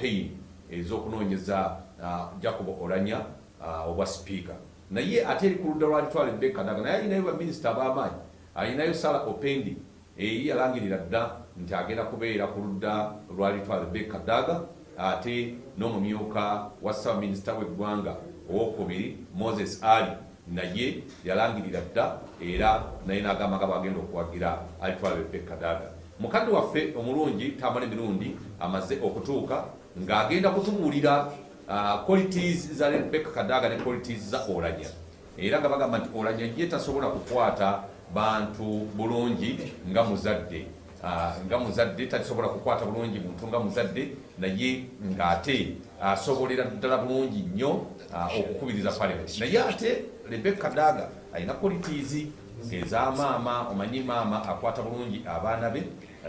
campaign ez'okunoonyeza uh, jacob olanya uh, obwa sipiika naye ate eri ku ludda lwalitwala rebeka daga naye alinayo baminisita ab'amaanyi alinayo sara opendi eri yalangirira dda nti agenda kubeera ku ludda lwalitwala rebeka daga ate n'omumyuka wa ssabaminisita w'eggwanga owokubiri moses ali naye yalangirira dda era naye n'agamba nga bagenda okuwagira alitwala rebeka daga mukadde waffe omulungi tamala emirundi amaze okutuuka ng'agenda kutubuulira uh, qualities za rebeka kadaga ne qualities za olanya era nga bagamba nti olanya ye tasobola kukwata bantu bulungi nga muzadde. Uh, nga muzadde tasobola kukwata bulungi muntu nga muzadde naye ng'ate asobolera ddala bulungi nnyo uh, okukubiriza parliament. Naye ate rebeka daga alina qualities eza maama omanyi maama akwata bulungi abaana be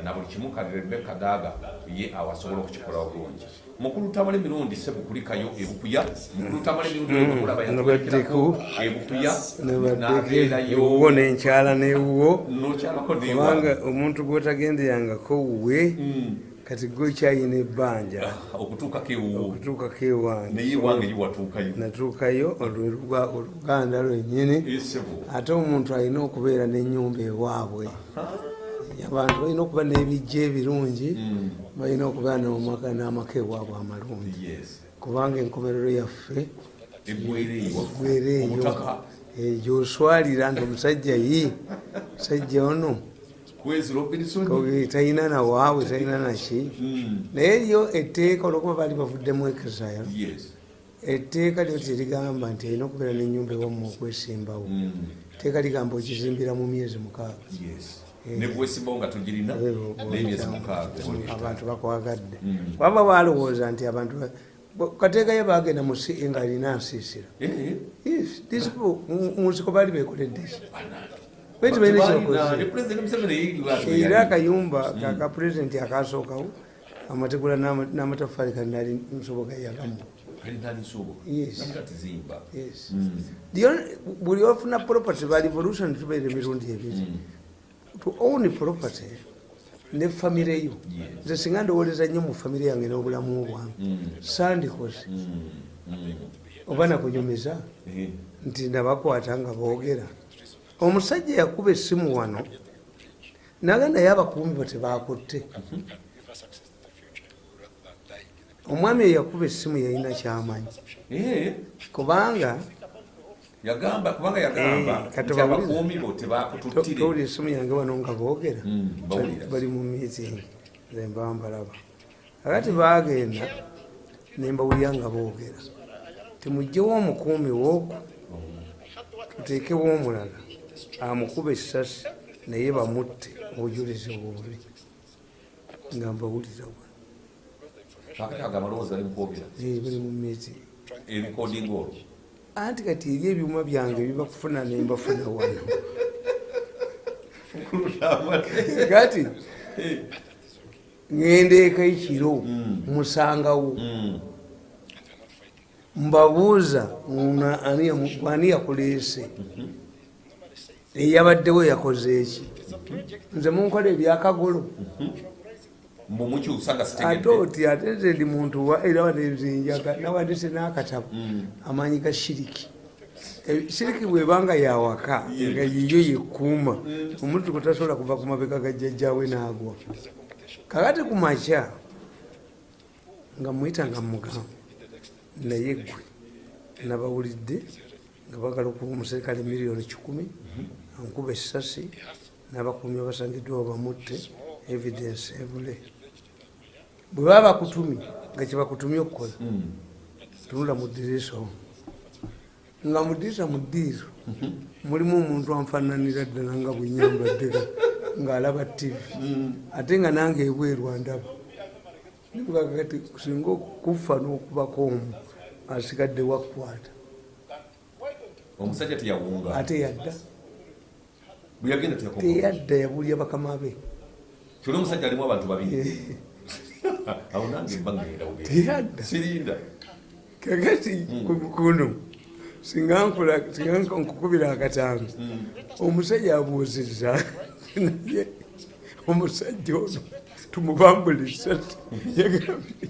na buli kimu kali rebeka daga ye awasobola okukikola bulungi mukulu tamala emirundi sebukulikayo ebukuya. Mukulu tamala emirundi nabaddeku. Ebukuya ewuwo nenkyala newuwo. Kubanga omuntu gwotagendeyangako wuwe kati gwe kyayina ebbanja. Okutuukako ewuwo. Okutuukako ewange. Naye ewange yiwatuukayo natuukayo olwe oluganda lwennyini. Ate omuntu alina okubeera n'ennyumba ewaabwe abantu balina okuba n'ebijja ebirungi balina okubeera n'omaka n'amaka ewaabwe amalungi. Kubanga enkomerero yaffe eggwereeyo gwereeyo omutaka. Gyoswalira nti omusajja yi musajja ono. Koge talina nawaabwe talina naki naye eriyo etteeka olwokuba baali bavuddemu yes. Etteeka lyo terigamba nti alina okubeera n'ennyumba ewamu okwesimbawo etteeka ligamba okizimbira mu myezi mukaaga yes nebwesimbawo nga tugirina n'emyezi mukaaga. abantu bakwagadde waba balowooza nti abantu kateekayo bagenda mu si nga alina nsiisira Eh, mu- nsiko baali bekoledde ne era akayumba kaka pulezidenti akasookawo amategula n'ama- n'amatafaali kanali nsoboka yagamu. Mm. Only- buli ofuna property ba revolution tubeire emirundi ebiri to own property. Ne famire yo nze singa ndowoleza nnyo mu famire yange n'obulamu bwange. Mm. sandikoze Mm. Oba nakunyumiza? Nti nabakwata nga boogera. Omusajja yakuba essimu wano naga naye abakuumi bo tebakutte omwami eyakuba essimu yalina kyamanyi. Kubanga Yagamba kubanga yagamba Eh, kati nti abakuumi bo tebakututtire. towulira essimu yange wano nga boogera Mm, bawulira. bali mu meeting nze mba mbalaba akati bagenda nembawulira nga boogera timugjewo omukuumi wooku tuteekewo omulala amukuba essasi naye bamutte obujulizi bubi nga mbawulira. Eh, bali mu meeting Ebikodinga olwo. Anti kati eri ebyuma byange bibakufuna nembafuna wano. Kati ngendeeka ekiro musangawo. Mm. mbabuuza ani yakuleese? Eyabaddewo yakoze eki? Nze munkola ebyakagolo Mbu mukyusa nga ate sitegedde. oti ate ndi muntu wa- era wanezinjaga nawandise n'akatabo Mm. amanyi ga shiriki. Eh, shiriki bwebanga yawaka nga yiyo yekuuma omuntu gutasobola kuva ku mabega ga jjajjawe n'agwa. Kakati ku makya nga muyita nga mugamba naye gwe nabawulidde nga bagala okuba omuserikale miliyoni kikumi ankuba essasi n'abakuumi abasangiddwa bamutte evidence ebule bwe baba bakutumye nga kyebakutumye okukola tunula mu ddirisa omwo nga mu ddirisa mu ddiiro mulimu omuntu anfaananira ddala nga bwenyambaddeko ng'alaba tv ate nga nange ebweru andaba. Nikugagati singa okufa n'okubako omu asigadde wakkwata Omusajja teyawunga. ate yadda. Teyadda yabulya bakama be. Kyonna omusajja alimu abantu babiri. Awo nange mba ngenda bugenda. teyadda Sirinda. kakati kuno singa nkola- singa nkukubira akatambi omusajja abuuzizza naye omusajja ono tumubambula yagambye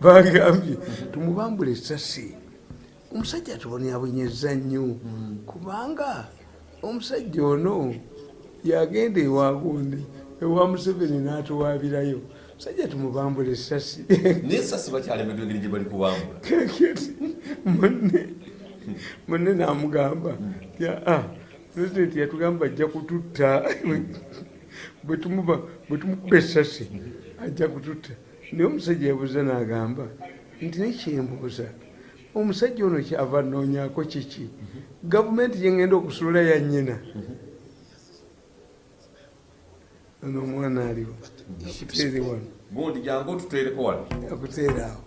bagambye tumubambula esasi omusajja tubonyabonyeza nnyo kubanga omusajja ono yagenda ewagundi ewa museveni n'atuwabirayo omusajja tumubambula esasi naye sasi bakyalemeddwa engeri gye bali kubambula. Kakati munne munne namugamba pulezidenti yatugamba ajja kututta. Bwe tumuba- bwe tumukuba esasi ajja kututta. Naye omusajja yabuuza n'agamba nti nekyembuuza omusajja ono kyava noonyako kiki? Gavumenti gyengenda okusula ya nnyina ono omwana aliwo teeri wano gundi jangu otuteereko wano akuteera awo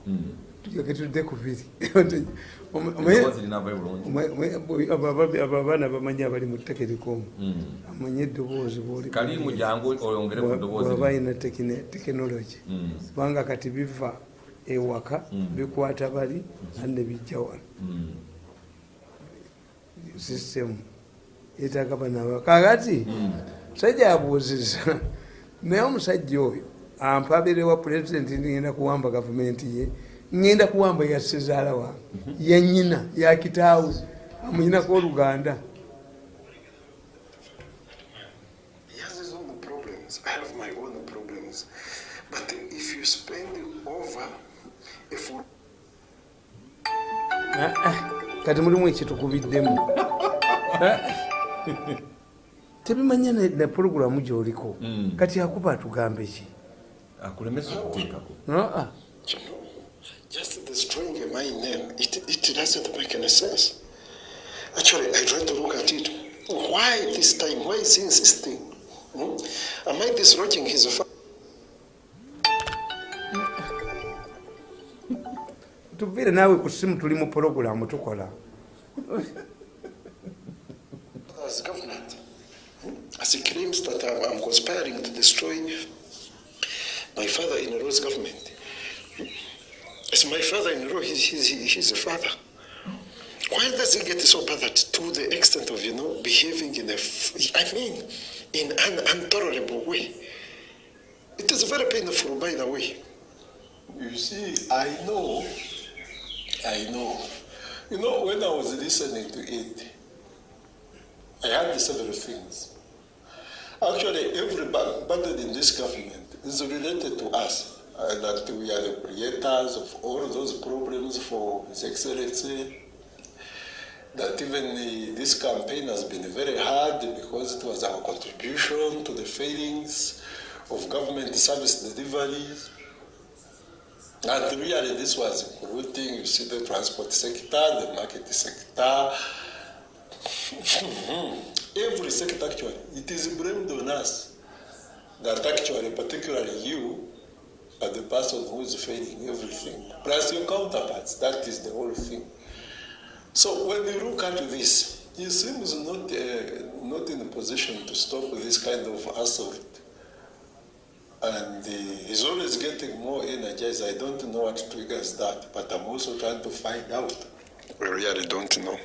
tujake tudde ku biri Eddoboozi abo abaana bamanyi abali mu tekerikomu amanyi eddoboozi bwoli kalimu jangu oyongere ku ddoboozi bwaba lino. alina tekinologi Mm. kubanga kati biva ewaka bikwata bali ane bijja wano Mm. sisitemu yetaaga banaba kakati musajja abuuziza naye omusajja oyo ampabire wa pulezidenti ngenda kuwamba gavumenti ye ngenda kuwamba ya sezaala wange yanyina yakitaawe amuyinako oluganda He has his own problems. I have my own problems. But if you spend over a full Ah, ah, kati mulimu ekitukubiddemu Ah. tebimanya ne- ne puroguramu gyoliko Mm. kati akuba atugambe ki akulemesa okuteekako Ah, just destroying my name, it, it doesn't make any sense. Actually, I try to look at it. Why this time? Why is he insisting? Hmm? Am I dislodging his fa- tuviire naawe ku simu tuli mu puroguramu tukola? Hmm? As he claims that I'm, I'm conspiring to destroy my father-in-law's government. Hmm? As my father-in-law, he's, he's, he's a father. Why does he get so bad to the extent of, you know, behaving in a, I mean, in an intolerable way? It is very painful, by the way. You see, I know, I know. You know, when I was listening to it, I had several things. Actually, every in this government is related to us, uh, that we are the creators of all those problems for His Excellency. That even uh, this campaign has been very hard because it was our contribution to the failings of government service deliveries. And really, this was including, you see, the transport sector, the market sector, every sector actually, it is blamed on us that actually, particularly you, are the person who is failing everything. Plus your counterparts, that is the whole thing. So when you look at this, he seems not, uh, not in a position to stop this kind of assault. And uh, he's always getting more energized. I don't know what triggers that, but I'm also trying to find out. We really don't know.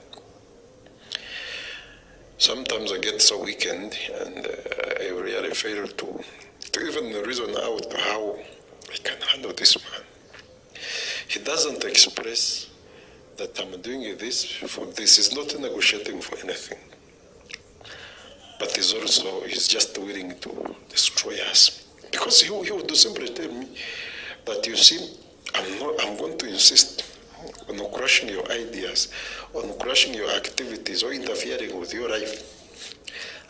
Sometimes I get so weakened and uh, I really fail to, to even reason out how I can handle this man. He doesn't express that I'm doing this for this. He's not negotiating for anything. But he's also, he's just willing to destroy us. Because he, he would simply tell me that you see, I'm, not, I'm going to insist on crushing your ideas, on crushing your activities, or interfering with your life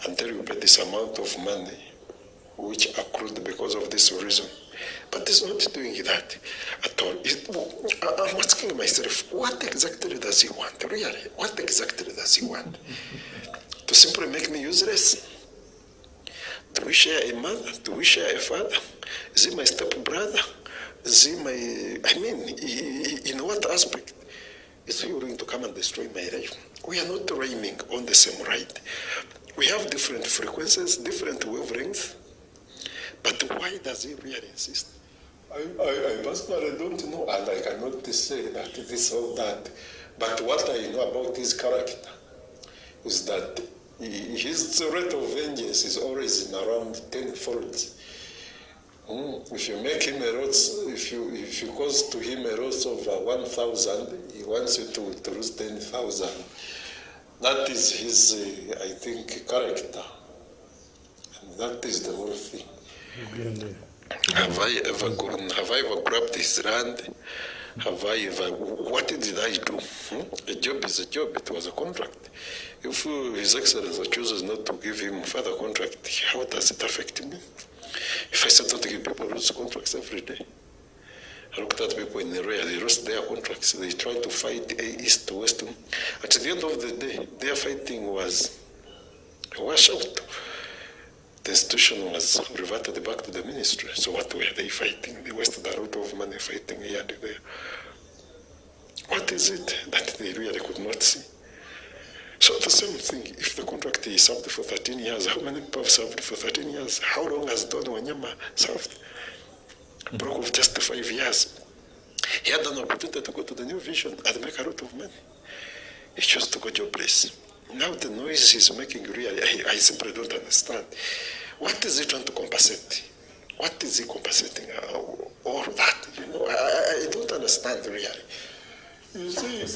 until you pay this amount of money which accrued because of this reason. But he's not doing that at all. It- I'm asking myself, what exactly does he want? Really, what exactly does he want? to simply make me useless? Do we share a mother? Do we share a father? Is he my step Is he my, I mean, i- i- in what aspect is he willing to come and destroy my life? We are not rhyming on the same ride. We have different frequencies, different wavelengths. But why does he really insist? I, I, I personally don't know, and I cannot say that this or that. But what I know about his character is that his rate of vengeance is always in around 10 folds. Mm, if you make him a lots, if you if you cause to him a loss of one thousand, he wants you to, to lose ten thousand. That is his, uh, I think, character, and that is the whole thing. Have I ever gone? Have I ever grabbed his land? Have I ever? What did I do? Hmm? A job is a job. It was a contract. If His Excellency chooses not to give him further contract, how does it affect me? I said not to people lose contracts every day, I looked at people in the area, they lost their contracts. They tried to fight east to west. At the end of the day, their fighting was a washout. The institution was reverted back to the ministry. So what were they fighting? They wasted a lot of money fighting here and there. What is it that they really could not see? So the same thing, if the contract is served for 13 years, how many people have served for 13 years? How long has Don Wanyama served? Broke of just five years. He had an opportunity to go to the new vision and make a lot of money. He chose to go jobless. Now the noise he's making really, I, I simply don't understand. What is he trying to compensate? What is he compensating? All that, you know, I- I don't understand really. See,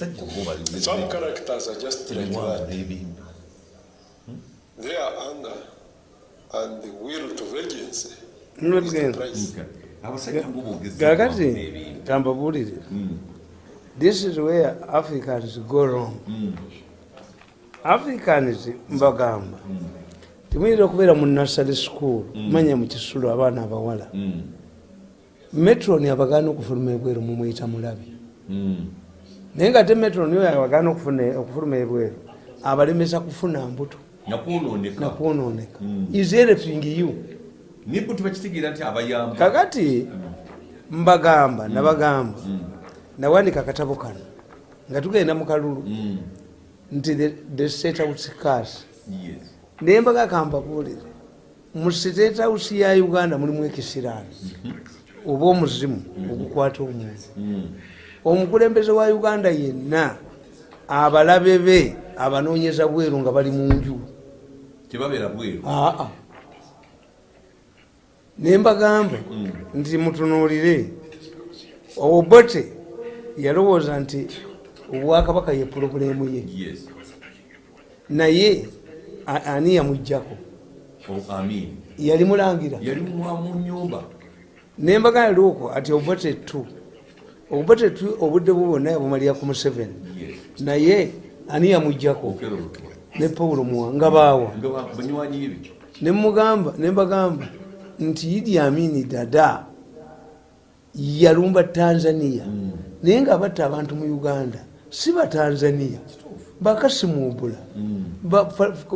some characters are just like that. n'ebintu Their anger and the will to vengeance is the price. kakati n'ebintu kambabuulire this is where africans go wrong. Africans mbagamba. Temuyinza okubeera mu nursery school manya mu kisulo abaana abawala. Metron abagaana okufuluma ebweru mumuyita mulabi naye nga te metron oyo abagaana okufuna- okufuluma ebweru. Abalemesa kufuna mbuto. Nakwononeka. Nakwononeka. Is helping you? Kakati mbagamba nabagamba. Nawandika akatabo kano. Nga tugenda mu kalulu. Nti the- state house cars. Naye mbaga kambabuulire mu state house ya uganda mulimu ekisiraani oba omuzimu ogukwata omuntu. Mm, omukulembeze wa uganda yenna abalabe be abanoonyeza bweru nga bali mu nju. Tebabeera bweru? Aa. Ne mbagamba nti mutunuulire obote yalowooza nti obwakabaka ye pulobulemu ye. Naye ani yamugjako yali mulangira. Yali mwa mu nyumba nembaga yalioko ati obote tu tu obudde bwo bwonna yabumalira ku museveni. Naye ani yamugjako ne paulo muwa nga baawa nemugamba nembagamba nti idi amini dada yalumba tanzania. Naye nga batta abantu mu uganda si batanzania bakasimumbula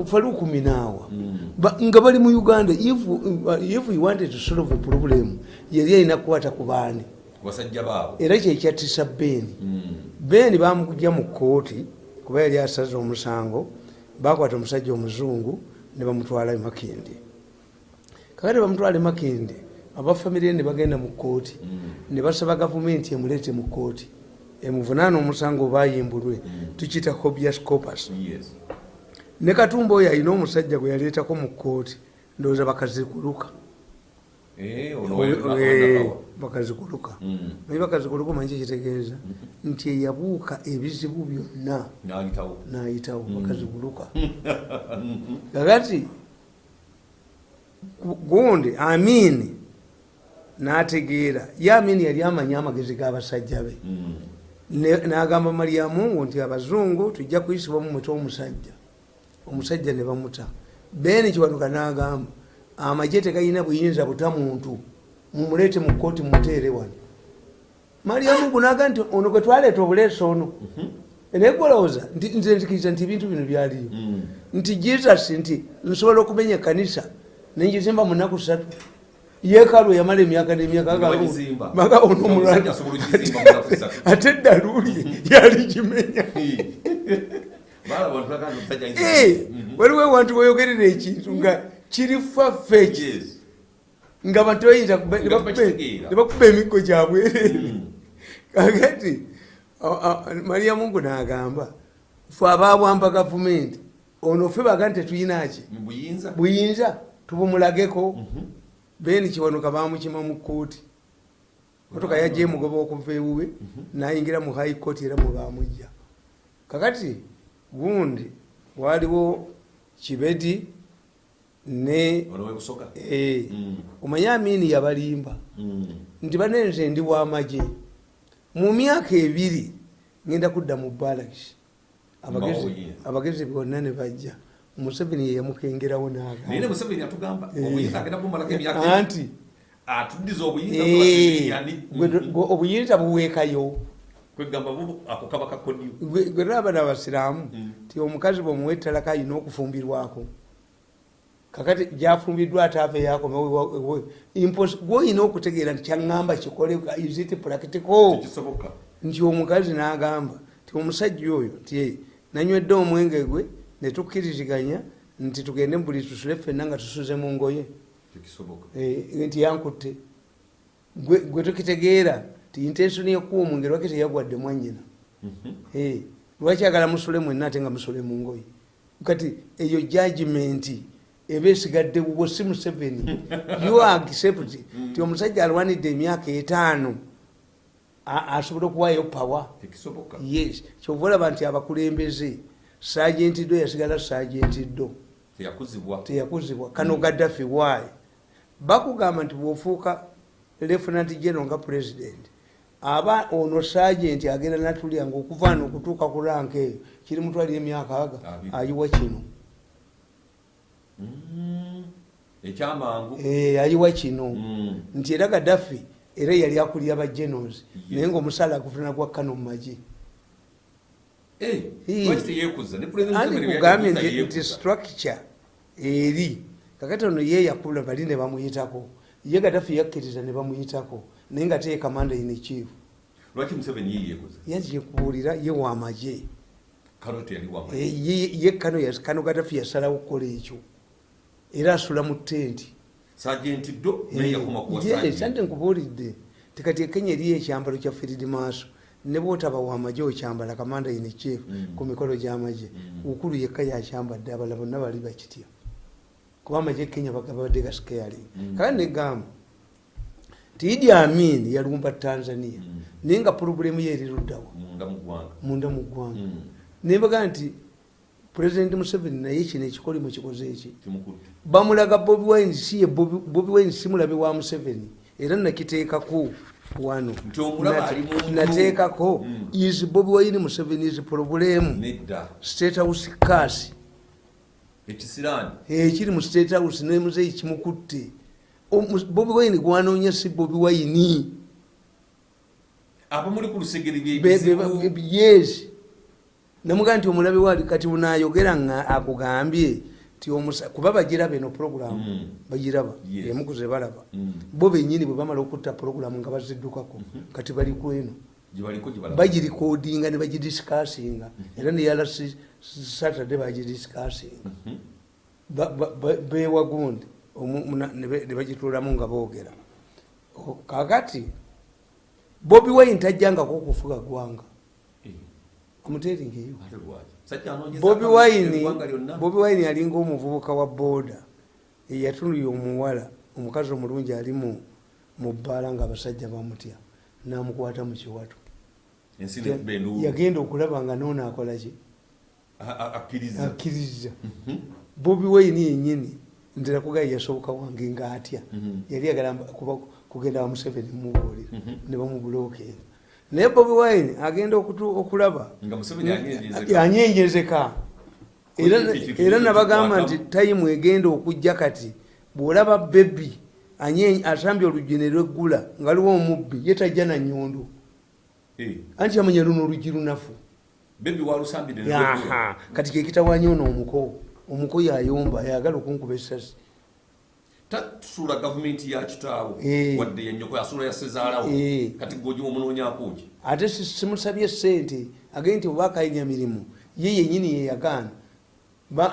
falukuminawa nga bali mu uganda. If, if we wanted to solve a problem yali alina kukwata ku baani basajja baabo era kyekyatisa beeni Mm, beeni bamugja mu kooti kuba yali asaze omusango bakwata omusajja omuzungu ne bamutwala e makindi kakati bamutwala e makindi abafamire ne bagenda mu kooti ne basaba gavumenti emuleete mu kooti emuvunaana omusango bayimbulwe tukiyita hobias yes. Ne katumba oyo alina omusajja gwe yaleetako mu kooti ndowooza bakazikuluka Eh, ono we- Eh, Nakawa. Bakazikuluka. Mm, naye bakazikuluka manyi kikitegeeza nti eyabuuka ebizibu byonna. N'ayitawo. Nayitawo bakazikuluka. Kakati gu- gundi amini nategeera. Ye amini yali amanyi amagezi g'abasajja be. Mm, n'agamba maryamungu nti abazungu tujja kuyisibwa mu mutwe omusajja. Omusajja ne bamuta. Beni kiwanuka n'agamba amagye tegalina buyinza buta muntu mumuleete mu kooti muteere wano maryamungu n'agamba nti ono gwe twaleeta obuleesa ono naye gwolowooza nze nzikiriza nti ebintu bino byaliyo mm. nti jesus nti nsobola okumenya kanisa nenjizimba mu nnaku ssatu yeekalu yamala emyaka n'emyaka. Baga ono Omusajja omulala. asobola okugizimba mu nnaku ssatu. ate eddaluuli yaligimenya ayinza- Eh, Mhm. waliwo ewantu weyogerera ekintu nga kiri Yes. nga abantu bayinza kuba- Nga ne bakuba- tebakitegeera. ne bakuba emiggo gyabwereere Mm. kakati mariya mungu n'agamba fe ababwamba gavumenti ono fe baga nti tetuyinaki buyinza? Tubumulageko. Beni kiwanuka bamukima mu kooti motoka yajja emugoba okuva ewuwe nayingira mu high court era mwebamujja kakati gundi waliwo kibedi ne eh, Mm. omanye amini yabalimba. Mm. nti banenze ndi wamagye mu myaka ebiri ngenda kudda mu balakisi abagezi bonna ne bajja. Museveni yeyamukengerawo atugamba Eh. obuyinza eh, obuyinza buweekayo. Kwegamba bu ako kaba kakodyo Gwe- gwe raba n'abasiraamu. Mm. ti omukazi bwemuwa ettalaka alina okufumbirwako kakati gyafumbiddwa ate ava yakomagwoyina okutegeera nti kyaŋŋamba kikole isit practical? Nti omukazi n'agamba ti omusajja oyo ti nanywedde omwenge gwe ne tukkiriziganya nti tugende buli tusule ffenna nga tusuze mu ngoye. Tekisoboka. Eh, nti yankutte. Gwe tukitegeera ti intensoni ekuwa omwenge lwaki teyagwadde mwanyina Mhm. Eh, lwaki agala musule mwenna ate nga musule mu ngoye? Kati eyo judgment eba esigadde wuwo si museveni. You accept ti omusajja alwanidde emyaka etaano asobola okuwayo power? Yes. Kyova olaba nti abakulembeze sagenti ddo yasigala sagenti ddo teyakuzibwa. Kano gaddafi waayi bakugamba nti bwofuuka lieutenant general nga president aba ono sagenti agenda natulya nga okuva ano okutuuka ku ranka eyo kiri mutwalira emyaka aga? Ayiwa kino. Ekyamangu Eh, ayiwa kino. Mm. nti era gaddafi era yali akulira ba Yes. naye ngaomusaala aguvuna gwa kano mu magi lwaki teyekuza ne President andi Museveni kugambye bwe nti structure eri. Kakati ono ye yakula bali ne bamuyitako. Ye gaddafi yakkiriza ne bamuyitako naye nga teye kamanda in chief. Lwaki museveni ye yeekuza yaje kubuulira ye wamaje kano teyali wama Eh, ye kano gaddafi yasalawo okukola ekyo era asula mu tenti. Sagenti ddo naye yakoma kuwa Yes, Sergeant. ante nkubuulidde. Tikati ekenya eriyo ekyambalo kya field maaso. Ne bwotaba wamaje okyambala kamanda in chief Mm. ku mikolo gy'amaje Mm. ukulu yekka yakyambadde abala bonna bali bakitya kuba amaje kenya bagabadde gascaring Mm. kale negamba ti idi amin yalumba tanzania. Naye nga purobulemu ye eriruddawa munda mu ggwanga. Munda mu ggwanga. Mm. nembaga nti pulezidenti museveni naye kino ekikolimo kikoze eki bamulaga bobi wine si ye bobi wine si mulabe wa museveni. Era nakiteekako wano. Nateekako Mm. is bobi wine museveni is problemu state house kasi ekiri mu state house nemuzeyi kimukutte. Bobi wine gwanoonya si bobi wine. Abamuli ku lusegere Be- be- byekizibu be- yes namugaa nti omulabe wali kati bunayogera nga akugambye kuba bagiraba eno puroguramu Mm. bagiraba emukuze balaba. Mm. bo benyini bwe bamala okutta puroguramu nga baziddukako kati bali kweno bagirikodinga ne bagidisikasinga. Era neyalasi saturday bagidisikasinga. Ba- ba- ba- bewa gundi ne bagituulamu nga boogera. Kakati bobi wine tajjangako okufuga gwanga amuteringeyo bobi wine bobi wine yalinga omuvubuka wa booda. Eyatunulya omuwala omukazi omulungi ali mu bbaala nga abasajja bamutya namukwata mu kiwato. Yagenda okulaba nga noono akolaki A- a- akkiriza. Akkiriza. Bobi wine yenyini ntera kugaye yasoboka wange nga atya Mhm. yali agala kuba kugenda wa museveni mubuulira Mhm. ne bamubulookera naye bobi wine agenda okutu- okulaba. Anyenjezeka era nabagamba nti tayimu egenda okujja kati bwolaba bebi asambye olugine lweggula nga liwo omubbi ye tajja na nyondo Eh, anti yamanya luno olugi lunafu. Kati kekitawanya ono omuko. Omuko yayomba yagala okunkuba esasi tasuula gavumenti ya kitaawo Eh. wadde yanyoko asuula yasezaalawo Eh. kati gojimu omunoonyakooki ate si- simusabye sente agende nti oba akayinya mirimu ye yenyini yeyagaana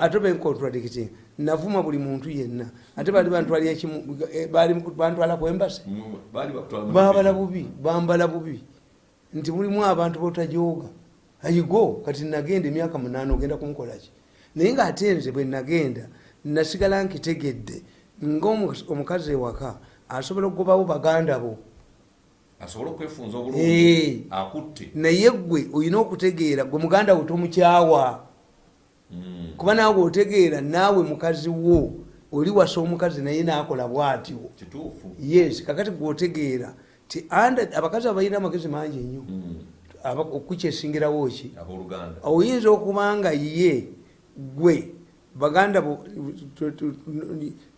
ate bencontradicting navuma buli muntu yenna. Ate kimu eh, bantwala baali mu- babala bubi bambala bubi. Nti mulimu abantu botajooga. Ayigo kati nagenda emyaka munaana ogenda kumukolaki naye ngaate nze bwe nagenda nasigala nkitegedde ngaomukazi ewaka asobola okugobawo baganda bo. Asobole okwefunza Eh. obulungi akutte? Naye gwe olina okutegeera gwe muganda wo tomukyawa. Mm, kuba naawe otegeera naawe mukazi wo oli wasa omukazi naye naakola bwatyo. Yes kakati gweotegeera ti abakazi abalina amagezi mangi nnyo Mm, Aba- okukyesingirawo ki? Oyinza okuba nga ye gwe baganda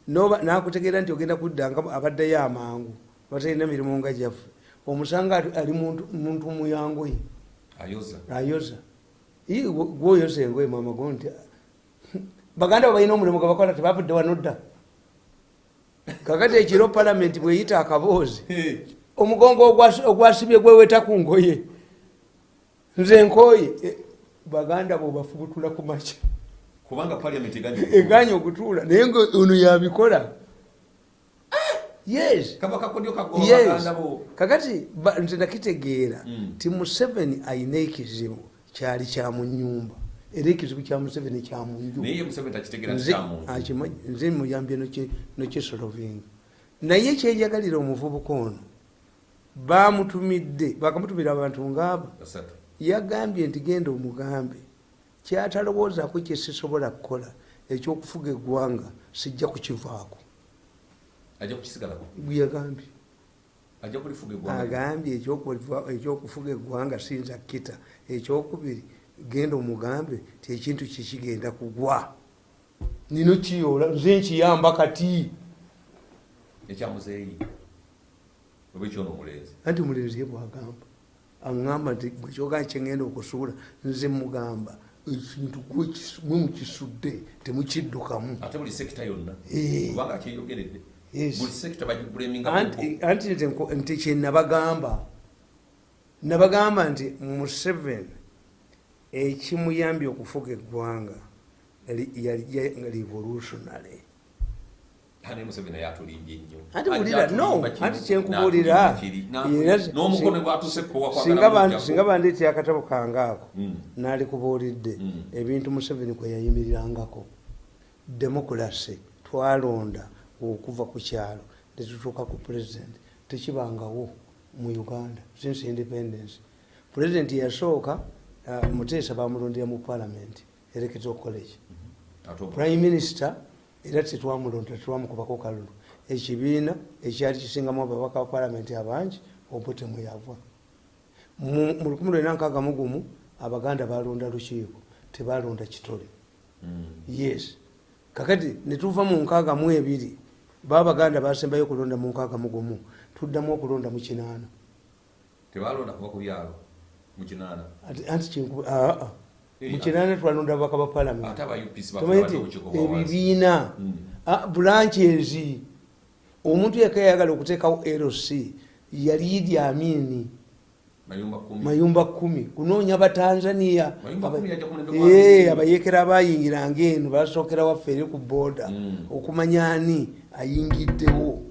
nakutegeera nti ogenda kudda nga abaddeyo amangu batalina mirimu nga gyaffe. Omusanga ali muntu muyangoye ayoza. Gwoyoza engoye mama go nti baganda balina omulimu gwe bakola tebavudde wano dda. Kakati ekiro palamenti bweyita akaboozi omugongo ogwas- ogwasibye gweweta ku ngoye. Nze nkooye. Eh, baganda bo bafubutula ku makya kubanga paliamenti eganye okutuula. Naye nga ono yabikola. Yes. Kakati nze nakitegeera Mm. ti museveni alina ekizibu kyali kya mu nyumba era ekizibu kya museveni kya mu nju. Naye ye museveni takitegeera Nze- kyamuntu akimanyi, nze muyambye nokisolovinga naye kyenjagalira omuvubuka ono bamutumidde bakamutumira abantu ngaabo basatu. Yagambye nti genda omugambe kyatalowoozaako kyesisobola kukola ekyokufuga eggwanga sijja kukivaako. Yagambye. Agambye ekyokufuga eggwanga siyinza kita ekyokubiri genda omugambe ti ekintu kikigenda kugwa. Nino kiyoola nze nkiyamba kati. Ekyamuzeeyi oba ekyono omulenzi anti mulenzi ye bwagamba. Aŋamba nti gwe kyogaa kyengenda okusuula nze mugamba ekintu gwe mukisudde temukiddukamu. Ate buli sekita yonna. Eh. kubanga kyeyogeredde. Buli sekita bagiguleminga anti anti nze nko- nti kyenabagamba nabagamba. Nti museveni ekimuyambye okufuga eggwanga yali- yali ya- revolutionary ane museveni naye atulimbye nnyo anti Ajja wulira no atulimba kino, anti kyenkubuulira n'atulimba kiri, n'atu- n'omukono gwatuse singa singa bandeetya akatabo kange ako Mm. naalikubuulidde Mm. ebintu museveni kwe yayimirirangako. Demokulasi twalonda okuva ku kyalo netutuuka ku pulezidenti tekibangawo mu uganda since independence. Pulezidenti yasooka uh, muteesa bamulondera mu palamenti electoral college. Prime minister era tetwamulonda tetwamukubako kalulu. Ekibiina ekyali kisingamu ababaka ba palamenti abangi obote mweyava mu mu 1961 abaganda balonda lukiiko tebalonda kitole. Yes. Kakati netuva mu nkaaga mu ebiri babaganda basembayo okulonda mu nkaaga mu gumu tuddamu okulonda mu kinaana. Tebalonda kuva ku byalo mu kinaana. Anti kyenku- aa Mu kinaana twalonda babaka ba palamenti ebibiina ah, bulanchezi omuntu yaka yayagala okuteekawo lc yali idi amini mayumba kumi. Kunoonya batanzania. Abayekera abayingiranga eno basookera waffe eri ku booda Mm. okumanya ani ayingiddewo?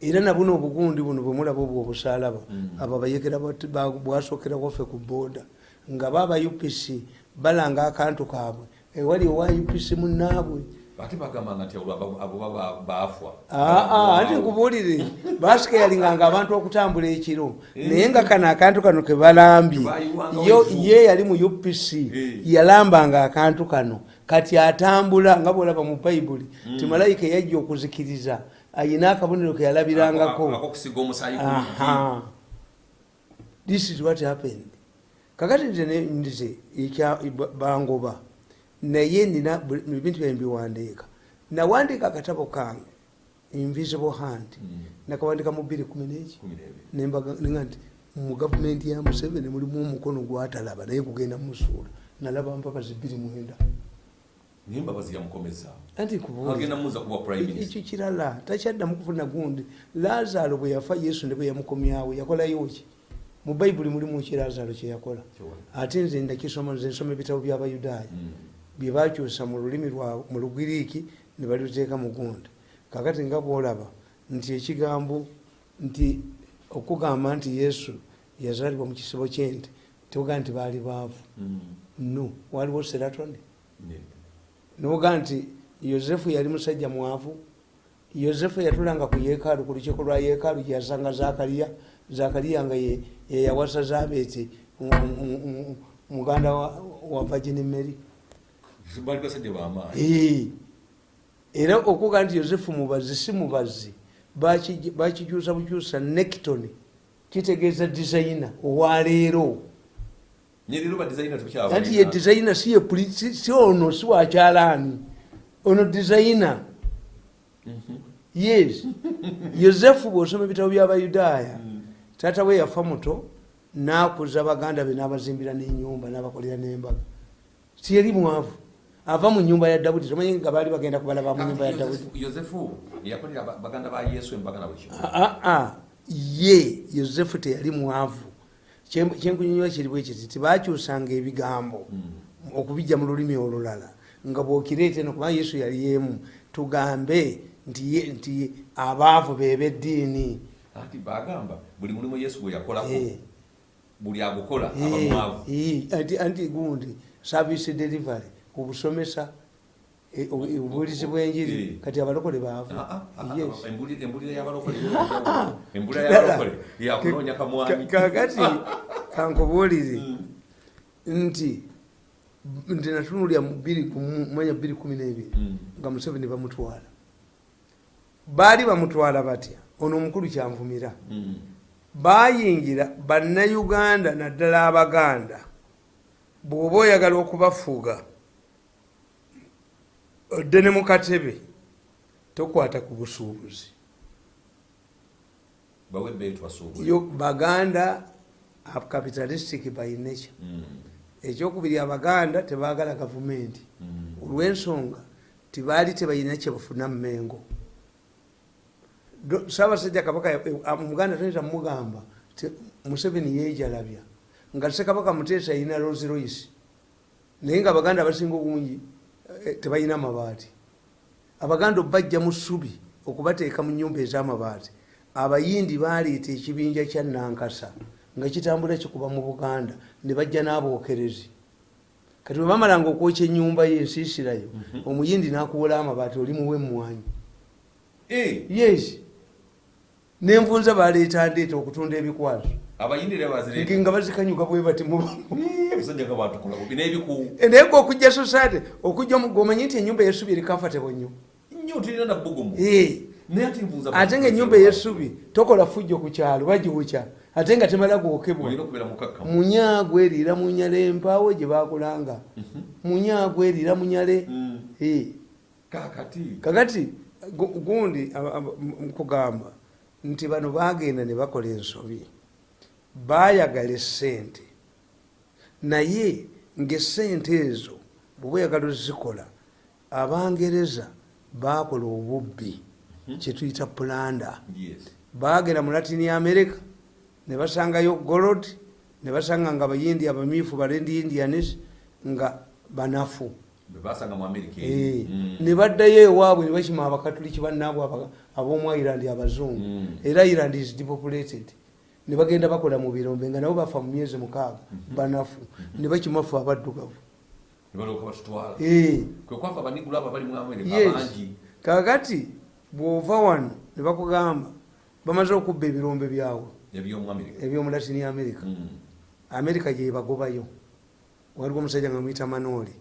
Era nabuno obugundi buno bwemulaba obwo obusalaba Mm. abo abayekera bat- ba- bwasookera waffe ku booda nga baba upc balanga akantu kaabwe. Ewali owa upc munaabwe ate bagambanga nti olwo abo- baafwa. Aa anti nkubuulire. Basikeyalinganga abantu okutambula ekiro. Naye nga kano akantu kano yo ivu. ye yali mu upc Eh. yalambanga akantu kano. Kati atambula nga bwolaba mu bayibuli ti malayika yajja okuzikiriza ayina akabonero ke yalabirangako. This is what happened kakati nze nze bangoba naye nina ebintu byange biwandiika nawandiika akatabo kange invisible hand Mm. nakawandika mu bbiri kumi neki nembaga nti mu gavumenti ya museveni mulimu omukono gwatalaba naye gugenda musuula nalaba mpapazi bbiri mwenda ekyo kirala takyaddamu kufuna gundi. Lazaalo bwe yafa yesu ne bwe yamukomyawo yakolayo ki mu bayibuli mulimu ki lazaalo kyeyakola ate nze ndakisoma nze nsoma ebitabo by'abayudaaya Mm. bye bakyusa mu lulimi mu lugiriiki ne baliteeka mu gundi kakati nga bwolaba nti ekigambo nti okugamba nti yesu yazaalibwa mu kisibo kyente tewogamba nti baali baavu. Mm. no waliwo seratoni. Ne- noga nti yosefu yali musajja mwavu. Yosefu yatulanga ku yeekaalu ku lukiiko lwa yeekaalu gyeyasanga zakariya zakariya nga ye- yeyawasa zabeti muganda wa- vagini mary. Era okuga nti yosefu mubazi si mubazi Baki- bakikyusa bukyusa nekton kitegeeza designa owaleero anti ye designa si si ono si wakyalaani ono designa yes. Yosefu bwosoma ebitabo byabayudaaya taata we yafa muto nakuza baganda be nabazimbira nenyumba nabakolera nembaga. Siyeri mwavu. Ava mu nyumba ya dawudi tomanyi nga baali bagenda kubalaba mu nyumba ya dawudi. Yosefu yakolera ba- baganda ba yesu embaga na buli kimu aa ye yosefu teyali mwavu. Kye- kyenkunyonyola kiri bwe kiti tibakyusanga ebigambo okubijja mu lulimi olulala nga bwokireeta eno kubanga yesu yali yemu tugambe nti abaavu bebeddiini anti bagamba buli mulimu yesu gwe yakolako Eh. buli agukola Eh, abamwavu eh, anti gundi service delivery obusomesa eh, obu- obubuulizi bw'enjiri kati abalokole baavu. Ah, ah, ah, Yes. ah, embuli- embulira y'abalokole Ah, embulira ddala. y'abalokole yakunoonya kamwani Ka- kakati kankubuulire nti nti natunulya bbiri manya bbiri kumi n'ebiri Mm. nga museveni bamutwala. Baali bamutwala batya ono omukulu kyanvumira. Mm. bayingira bannayuganda naddala abaganda bw'oba oyagala okubafuuga odde ne mu katebe tokwata ku busuubuzi. Baganda capitalistic by nature. Ekyokubiri abaganda tebagala gavumenti. Olwensonga tibaali tebalina kyebafuna mumengo Do- saabasajja kabaka ya- eh, toyinza mugamba museveni yejalabya nga sekabaka muteesa yina rolls royce naye nga abaganda abasinga obungi eh, tebalina mabaati. Abaganda obajja mu ssubi okubateeka mu nyumba ez'amabaati. Abayindi baleeta ekibinja kya nankasa nga kitambula kikuba mu buganda ne bajja n'abookerezi. Kati bwe bamalanga okwokya enyumba ye ensiisirayo omuyindi n'akuwola amabaati oli muwe emmwanyi yes nenvunza baleeta ndeeta okutunda ebikwaso nga bazikanyuka bwe bati bineebiku naye gwe okujja society okujja gomanyi nti enyumba yesubi eri comfortable nnyo. Eh, ate nga enyumba eyesubi tokola fujjo ku kyalo bagiwukya. Ate nga temala gwokebwa. Munyago eriira munyale empaawo gye bakulanga munyago eriira munyale Mm. Eh, kakati kakati gu- gundi kugamba nti bano bagenda ne bakola ensobi. Bayagala esente naye ngaesente ezo bweba oyagala ozikola abangereza bakola obubbi kyetuyita pulanda. Bagenda mu latini america ne basangayo golod ne basanga nga abayindi abamyufu balendi indianis nga banafu amerika Eh, Mm. ne baddayo ewaabwe ne bakima abakatuliki bannaabwe ab'omu ireland abazungu. Mm. era ireland is depopulated. Ne bagenda bakola mu birombe nga nabo bafa mu myezi mukaaga banafu. Ne bakimafu abaddugavu. Ne Eh, amerika yes. abangi. Kakati bw'ova wano ne bakugamba bamaze okubba ebirombe byawe ebyomu amerika america. Mm. amerika gyebagobayo waliwo omusajja nga mwita manooli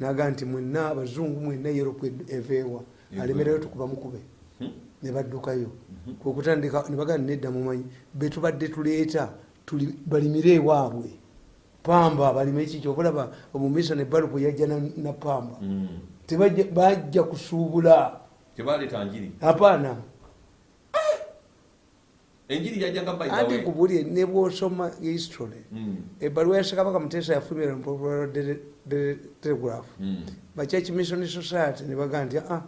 naga nti mwenna abazungu mwenna europe eveewa. Alemereyo tukuba mukube. Hmm? ne baddukayo. Kwekutandika ne bagamba nedda mumanyi betubadde tuleeta balimire ewaabwe pamba balime kiki obulaba omumisa ne balupu yajja na- na pamba. Mm. Tebajja- bajja kusuubula. Apaana enjiri yajjanga anti nkubulye ne bwosoma history ebbaluwa ya sekabaka muteesa yafulumira mu telegraph. Bachurch mission society nebagaa nti "Ah,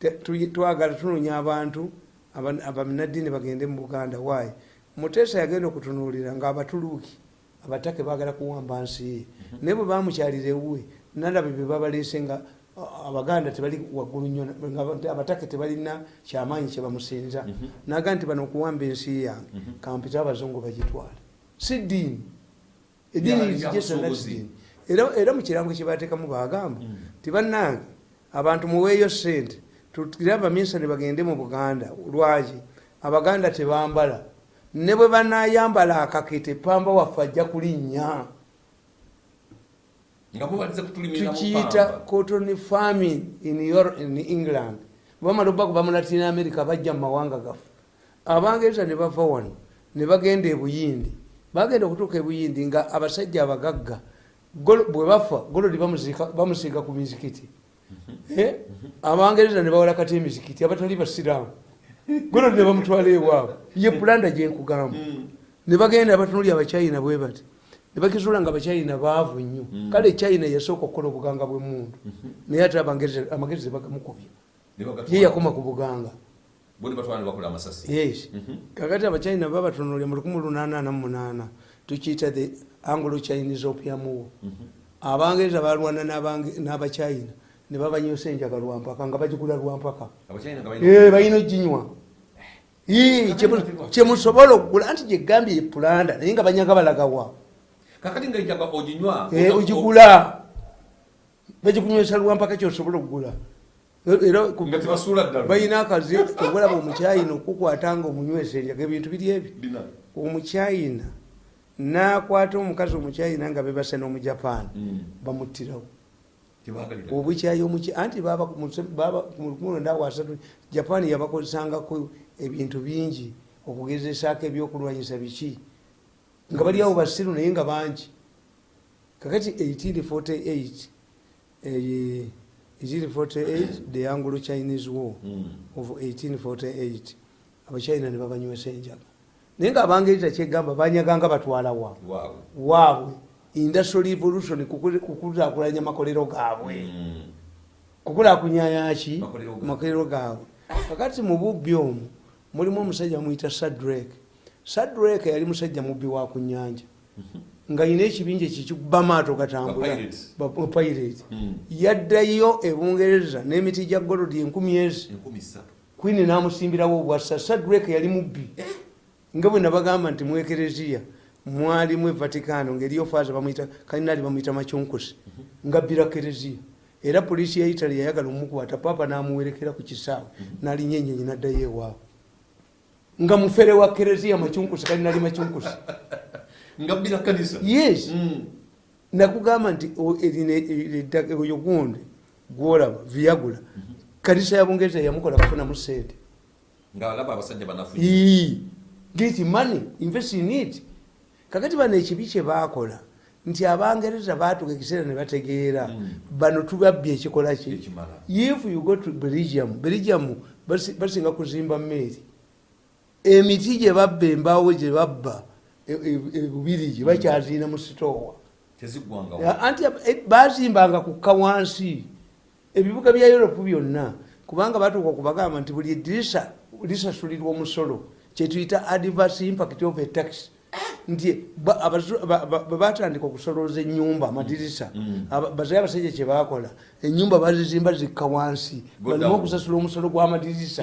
te- tu- twagala tunoonya abantu aba- abaminaddiini bagende mu buganda waayi muteesa yagenda okutunuulira nga abatuluuki abatake bagala kuwamba nsi ye. Naye bwe bamukyalira ewuwe nalaba bye babaleese nga ah, abaganda tebali waggulu nnyo nga abatake tebalina kyamaanyi kye bamusinza. Naga nti bano okuwamba ensi yange kampita abazungu bagitwale. Si ddiini. Eddiini ddiini. Era era mu kirango kye bateekamu bagamba ti bannange abantu muweeyo sente tutire abaminsani bagende mu buganda lwaki? Abaganda tebambala. Ne bwe banayambala akakete pamba waffe ajja kulinnya nga mubaliza kutulimira mu tukiyita pamba. cotton farming in, Euro- in england. Bamala obakuva mu latin america bajja mu mawanga gaffe. Abangereza ne bava wano ne bagenda ebuyindi bagenda okutuuka ebuyindi nga abasajja abagagga. Bwe bafa golodi bamusiiga ku mizikiti. Eh? abangereza ne bawala kati emizikiti abatali basiraamu. Golodi ne bamutwala ewaabwe. Ye pulanda gyenkugamba ne bagenda abatunuli abachina bwe bati ne bakizula nga abachina baavu nnyo. Kale china yasooka okukola obuganga bw'emundu naye ate amagezi bagatwala. ye yakoma ku buganga. Yes. Kakati abachina babatunulya mu 1888 tukiyita the anglo chinese opium war. Abangereza balwana n'abachina ne babanyosa enjaga lwampaka nga bagigula lwampaka Eh, balina balina oginywa kyemu- kyemusobola okugula anti gyegambye ye pulanda naye nga banyaga balagawa kakati nga enjaga oginywa ogigula bagikunywesa lwampaka kyosobola okugula era ku- nga tebasuula ddala balina akazi obulaba omukyayina okukwata nga omunywesa enjaga ebintu biri ebi Bina. omukyayina nakwata omukazi omukyayina nga bebase n'omujapaani Mm. bamuttirawo Tebagalira. obukyayi anti japaani yabakozesangako ebintu bingi okugezesaako ebyokulwanyisa biki nga bali awo basiru naye nga bangi. Kakati 1848 eh, 1848 the anglo chinese war Mm. of 1848 abachina ne babanywesa enjaga naye nga abangereza kyegamba banyaganga batwalawa waabwe waabwe industrial revolution kukulakulanya makolero gaabwe. Mm. kukulakunyayaki Makolero gaabwe. kakati mu bubbi omwo mulimu omusajja muyita sadrek sadrek yali musajja mubbi wa ku nyanja nga yina ekibinja ekikikuba maato gatambula. Ba-pirates. bapirate Mm. yaddayo ebungereza n'emiti gya golodi enkumi ezi. Kwini namusimbirawo obwassa. Sadrek yali mubbi. Nga bwe nabagamba nti mu ekereziya mwalimu evaticano ngaeriyo faaza bamuyita kalinali bamuyita macyonkosi nga bbira kereziya. Era poliisi ya italy yayagala omukwata papa namuwerekera ku kisaawe nalinnya enyenyi naddayo ewaabwe nga mufere wa kereziya macyonkosi kalinali macyonkosi nga bbira kanisa yes. Mm. nakugamba nti oyo gundi gwolaba viagula kanisa ya bungereza yamukola kufunamu sente. Nga alaba abasajja banafu get money invest in it. Kakati bano ekibi kyebakola nti abangereza batuka ekiseera ne bategeera. Mm. bano tubabbye ekikola ki? If you go to belgium belgium basi- basinga kuzimba meeri emiti gye babba embaawo gye babba e- e- ebubirigi bakyaziina mu sitoowa. Anti eh, bazimbanga kukka wansi. Ebibuga bya europe byonna kubanga batuuka okubagamba nti buli edirisa lisasulirwa omusolo kyetuyita adverse impact of a tax nti bwe batandika okusolooza enyumba amadirisa. Mm. aba- bazaye abasajja kyebakola enyumba bazizimba zikka wansi. Down. okusasula omusolo gw'amadirisa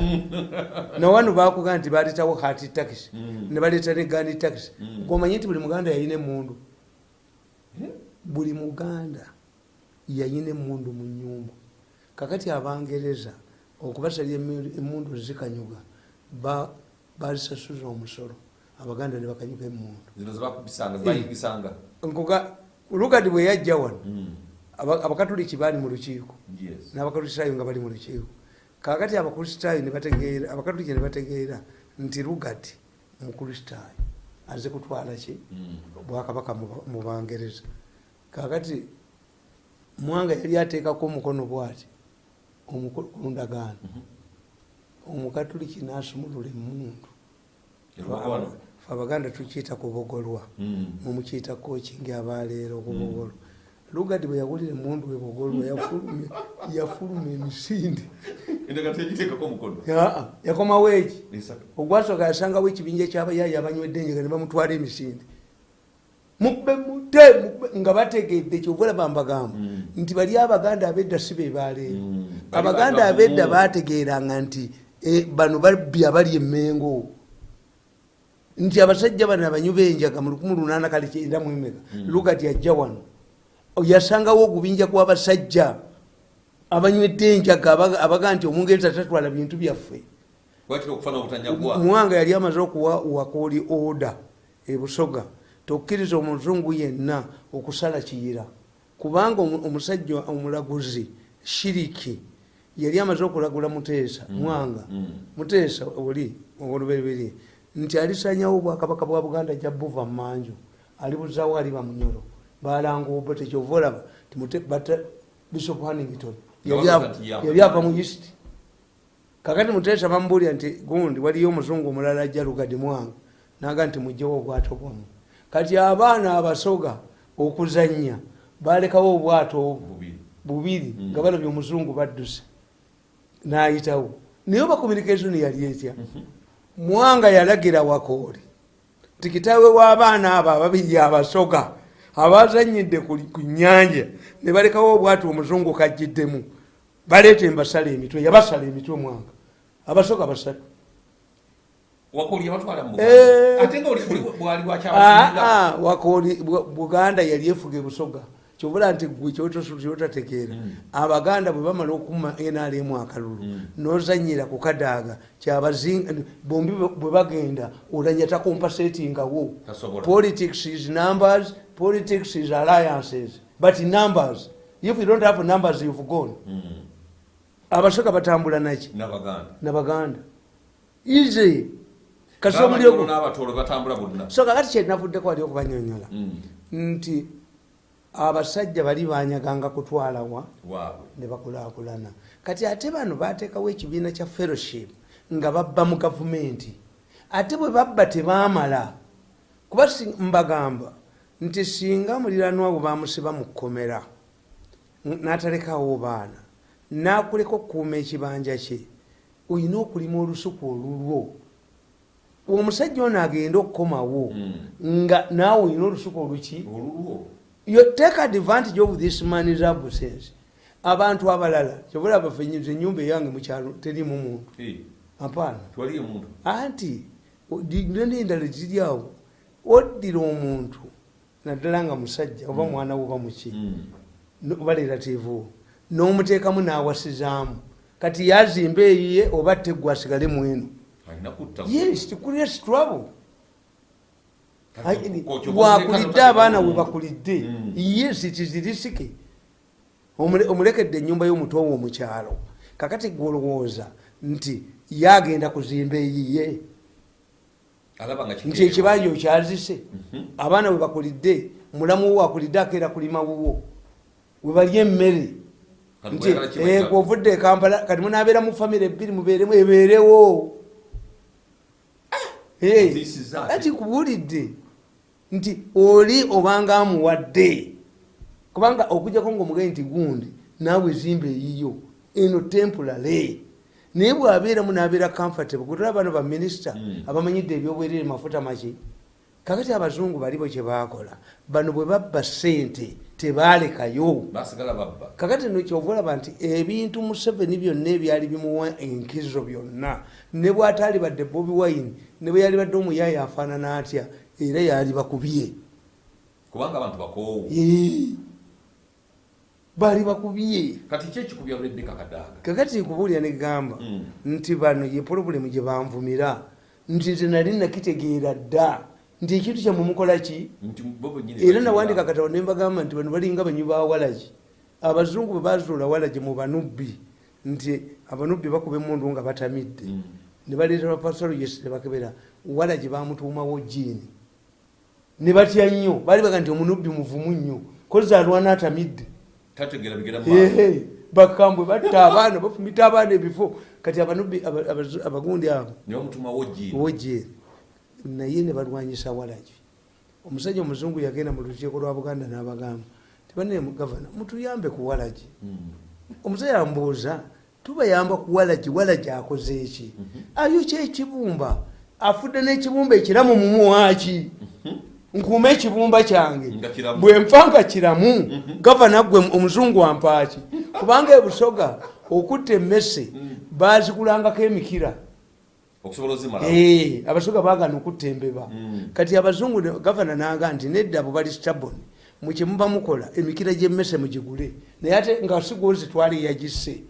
nawano bakugaa nti baleetawo hati tax Mm. ne baleeta ne gandi tax Mm. gomanyi nti buli muganda yalina emundu buli muganda yayina emundu mu nyumba kakati abangereza okubasalya emu- emundu zikanyuga ba- bazisasuza omusolo abaganda ne bakanyuga emundu zino zebakubisanga zebayigisanga nkuga lugadi bwe yajja wano Mm. aba- abakatoliki baali mu lukiiko. Yes. n'abakristaayo nga bali mu lukiiko. Kakati abakristaayo ne bategeera abakatoliki ne bategeera nti lugadi mukristaayo aze kutwala ki? Mm. bwakabaka mu- bangereza. Kakati mwanga yali ateekako omukono bwati? Ku ndagaano Mhm. omukatuliki nasumulula emundu abaganda tukiyita kubogolwa Mm. mumukiyita kokingi abaleero kubogolwa lugadi bwe yawulira emundu ebogolwa yafulumya- yafuluma emisinde. Yakomawo eki ogwasooka yasangawo ekibinja kyabayayi abanywedde enjega ne bamutwala emisinde. Mube mute nga bategedde kyovulaba mbagamba. Mm. nti bali abaganda abedda si be baleero Mm. Bali abaganda abedda bategeranga nti eh, bano babbi abali emengo nti abasajja bano abanyu benjaga mu 18 kale kyenda mwemeka lugati ajja wano. Yasangawo ogubinja gw'abasajja abanywedde enjaga abaga- abaga nti omungereza tatwala bintu byaffe. Muwanga yali amaze okuwa wakooli oda ebusoga tokkiriza omuzungu yenna okusala kiyira. Kubanga omu- omusajja omulaguzi shiriki yali amaze okulagula muteesa mwanga. Mm. muteesa oli oluberiberi nti alisanyawo obwakabaka bwa buganda ajja buva mumanju alibuzawo ali bamunyolo balanga obo tekyova olaba bishop hanington yali ava- mu east. Kakati muteesa bamubulira nti gundi waliyo omuzungu omulala ajja lugadi mwanga naga nti mugjewo obwato bwamu. Kati abaana abasoga okuzanya balekawo obwato obwo bubiri. bubiri Mm. nga balabye omuzungu badduse nayitawo. Naye oba communication yali etya mwanga yalagira wakooli nti kitaawe w'abaana abo ababiri abasoga abazanyidde ku nyanja ne balekawo obwatu omuzungu kajjiddemu baleeta embasala emitwe yabasala emitwe mwanga abasoga basatu. Eh. Ah, ah, wakooli Bu- buganda yali efuga ebusoga kyobula nti gwe kyotategeera. Mm. abaganda bwe bamala okuma nrm akalulu Mm. nozanyira ku kadaaga kyabazinga bombi bwe- bagenda olanya takompasetingawo Tasobola. politics is numbers politics is alliances but numbers if you don't have numbers you've gone. Mm. abasoga batambula naki? N'abaganda. Easy. Batambula bonna. So kakati kyenavuddeko wali okubanyonyola. Nti abasajja bali banyaganga kutwalawa waabwe ne bakulaakulana. Kati ate bano bateekawo ekibiina kya fellowship nga babba mu gavumenti. Ate bwe babba tebaamala kuba mbagamba nti singa muliranwa bwe bamusiba mu kkomera n'atalekawo baana n'akuleka okukuuma ekibanja kye olina okulima olusuku olulwo. Omusajja ono agenda okukomawo Mm. nga naawe olina olusuku oluki olulwo you take advantage of this man's absence abantu abalala kyobola bafenyiza enyumba eyange mukyalo terimu muntu. Eh, apaana twaliyo muntu anti nendala ziri awo. Oddira omuntu naddala nga musajja oba mwana wo oba muki Mm. oba lerativu n'omuteekamu n'awasizaamu. Kati yazimba eyiye oba teggwe asigale mwenu alina kutta yes tikulira trouble. Kati ko- ko- bwakulidde abaana we bakulidde. Mm. yes tizirisike omulekedde enyumba y'omutowo omukyalo. Kakati gwolowooza nti yagenda kuzimba eyiye? Nti ekibanja okyazise Mhm. abaana we bakulidde mulamu wo wakulidde akeera kulima wuwo. We balya emmere. Nti kibaita- eh, gweovudde e kampala kati munabeera mu famire ebbiri mubeeremu ebeerewo. Eh, is that. ati kubuulidde nti oli obanga amuwadde. Kubanga okujjako ngaomugayi nti gundi naawe zimba eyiyo eno temporary. Naye bwabeeramu nabeera comfortable kutula bano baminisita Mm. abamanyidde ebyobwerere mafuta maki. Kakati abazungu balibo kyebakola bano bwe babba sente babba. Kakati no kyova olaba nti ebintu museveni byonna ebyali bimuwa enkizo byonna ne bwataali badde bobi wine ne bwe yali badde omuyaayi afaanana atya era yali bakubye. Kubanga abantu bakoowu. Baali bakubye. Kati ki ekikubya rebeka kadaaga kakati nkubuulira negamba Mm. nti bano ye pulobulemu gye banvumira nti nze nali nakitegeera dda. Nti ekintu kyammwe mukola ki? Nti bo bennyini era nawandika katabo ne mbagamba nti bano balinga banyi ba walagi abazungu bwe bazuula walagi mu banubbi nti abanubbi bakuba emundu nga batamidde. Mm. ne baleeta bapasologes ne bakebera. Walagi bamutuumawo jiini ne batya nnyo baali baga nti omunubbi muvumu nnyo. Koza alwana atamidde bakambwe batta abaana bafumita abaana ebifo. Kati abanubbi abagundi abo wojeri naye ne balwanyisa walagi omusajja omuzungu yagenda mu lukiiko lwa buganda n'abagamba tibane gavana mutuyambe ku walagi omusajja ambuuza tubayamba ku walagi walagi akoze eki ayo kyekibumba afudde n'ekibumba ekiramu mumuwaaki nkuuma ekibumba kyange. Bwe nfa nga kiramu. Gavana gwe omuzungu ampaaki kubanga ebusoga okutta emmese bazikulangako emikira. Okusobola ozimala Eh, abasoga bagana okutta embeba. Mm. kati abazungu gavana naga nti nedda abo bali stabon mukyemuba mukola emikira gyemmese mugigule. Naye ate nga sigwozi twali yagisse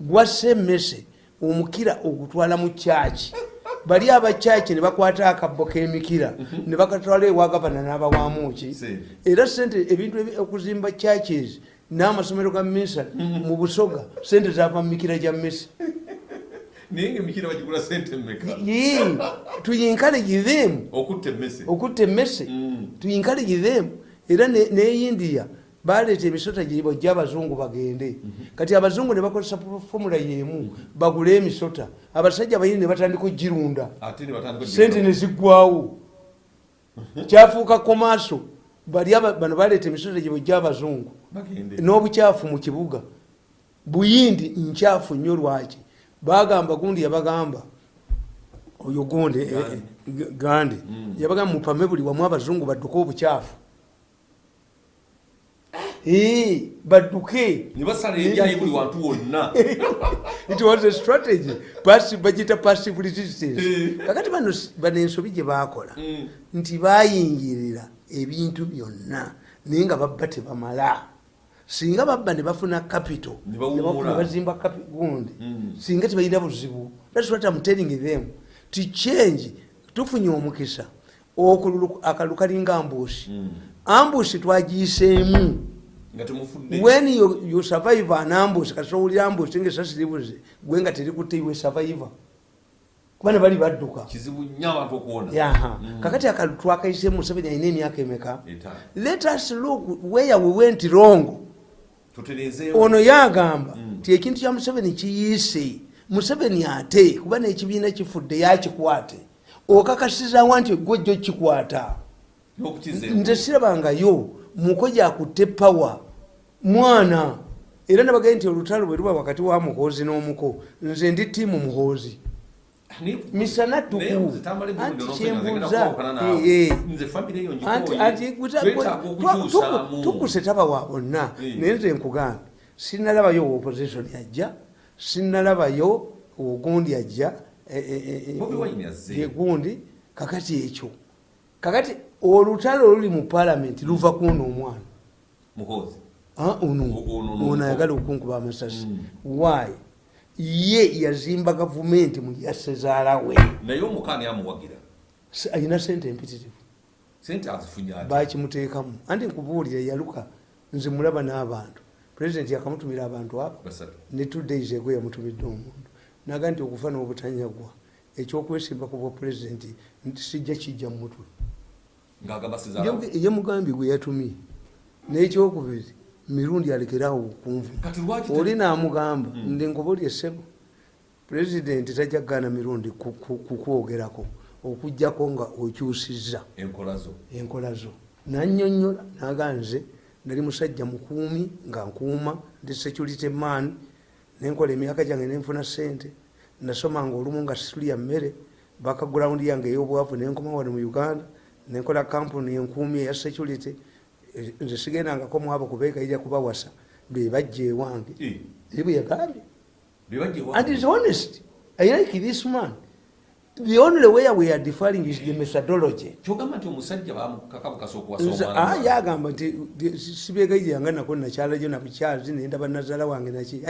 gwasse emmese omukira ogutwala mu kyaki bali abakyaki ne bakwata akabbo k'emikira. Ne bakatwala ewa gavana n'abawamuki era sente ebintu ebi- okuzimba churches n'amasomero ga misale mu busoga sente zava mu mikira gya mmese naye ngaemikira bagigula sente mmeka? Yee, tuyinkaleji them. Okutta emmese Mm. tuyinkaleji them. Era ne ne india baleeta emisota gyebajja abazungu bagende. Kati abazungu ne bakozesa fomula yemu bagule emisota. Abasajja bayini ne batandika ogirunda. Sente ne ziggwawo kyafuuka komaaso bali bano baleeta emisota gyebajja abazungu. Bagende. N'obukyafu mu kibuga. Buyindi nkyafu nnyo lwaki? Bagamba gundi yabagamba oyo gundi eh, eh, gandi Mm. yabagamba mupame buli wamu abazungu badduke obukyafu. Eh, badduke ne basala ebyayi buli wantu wonna. It was a strategy. Bagita passive resistance Eh. kakati bano ensobi gye bakola Mm. nti bayingirira ebintu byonna naye nga babba tebamala. Singa babba ne bafuna capital Ne bazimba gundi Mm. singa tebalina buzibu. Thats what I'm telling them. Ti change tufunye omukisa okululu- akalulu kalinga ambushi Mm. ambushi twagiyiseemu when you, you survive an ambush kati owulira ambush ngaesasi libuze gwe nga terikutte iwe survivor. Kuba ne bali badduka. Mm. kakati akalu twakayise museveni alina emyaka emeka? Let us look where we went wrong. Ono yagamba Mm. ti ekintu kya museveni kiyiise. Museveni ate kuba nekibiina kifudde yakikwate okakasizawa nti gwejjo kikwata. Nze sirabangayo muko gyakutte pawa mwana. Era nabagaye nti olutalo bwe luba wakati wa muhoozi n'omuko nze ndi tiimu muhoozi. Misana tuku. Anti kyembuuza, tukuse taba wa bonna. Naye nze nkugambe sinalabayo opposition ajja sinalabayo ogundi ajja Wine azze. ye gundi kakati ekyo. Kakati olutalo oluli mu palamenti luva kuno omwana. Ono ayagala okunkuba amasasi. Mm. why? Ye yazimba gavumenti mu yasezaala we. Naye omukaani amuwagira S- alina sente empitirivu. Bakimuteekamu anti nkubuulire yaluka nze mulaba n'abantu. Pulezidenti yakamutumira abantu abo ne two days ego yamutumidde omuntu. Naga nti okufa n'obutanyagwa. Ekyokwesimba ku bwa pulezidenti nti sijja kijja mu mutwe ng'agamba sizaala yemugambi gwe yatumye n'ekyokubiri mirundi kati lwaki oli namugamba Mm. ndi nkubuli essebo pulezidenti tajja kugaana mirundi ku- ku- kukwogerako okugjako nga okyusizza. Enkola zo. Nanyonyola naga nze nali musajja mukuumi nga nkuuma ndi security man nenkola emyaka gyange nenfuna sente nasomanga olumu nga situlya mmere bakagulawundi yange ey'obwavu nenkoma wano mu uganda nenkola kampuni enkuumi eya security nze sigendangako mwabo kubeekayirya kubawasa bebajja ewange. Naye bwe yagambye. And is honest. I like this man. The only way we are differing is the methodology. Ah, yagamba nti sibeegayiranga nako nakyalajo nabukyazi nendaba nazaala wange naki